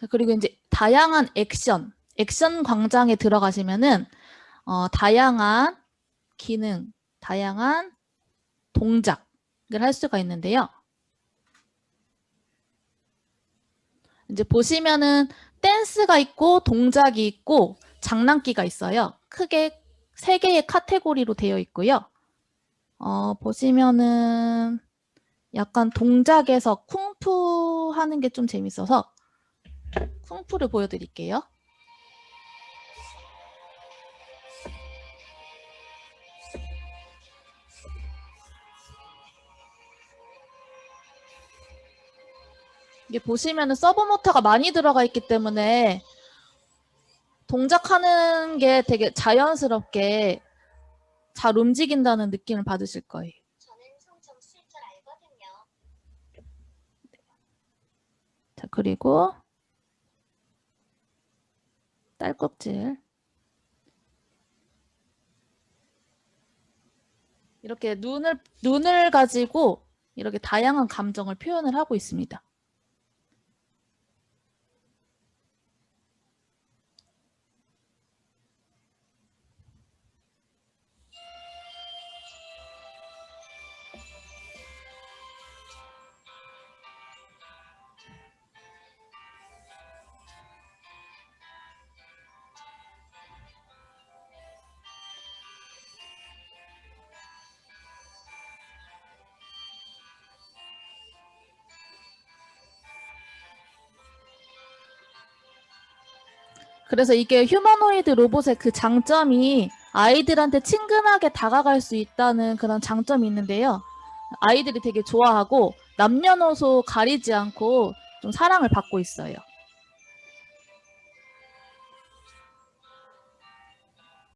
자, 그리고 이제 다양한 액션, 액션 광장에 들어가시면은 어, 다양한 기능, 다양한 동작을 할 수가 있는데요. 이제 보시면은 댄스가 있고 동작이 있고 장난기가 있어요. 크게 세 개의 카테고리로 되어 있고요. 어, 보시면은 약간 동작에서 쿵푸 하는 게 좀 재밌어서 쿵푸를 보여드릴게요. 이게 보시면 은 서보 모터가 많이 들어가 있기 때문에 동작하는 게 되게 자연스럽게 잘 움직인다는 느낌을 받으실 거예요. 저는 송정 쓸줄 알거든요. 자, 그리고 딸꾹질. 이렇게 눈을, 눈을 가지고 이렇게 다양한 감정을 표현을 하고 있습니다. 그래서 이게 휴머노이드 로봇의 그 장점이 아이들한테 친근하게 다가갈 수 있다는 그런 장점이 있는데요. 아이들이 되게 좋아하고 남녀노소 가리지 않고 좀 사랑을 받고 있어요.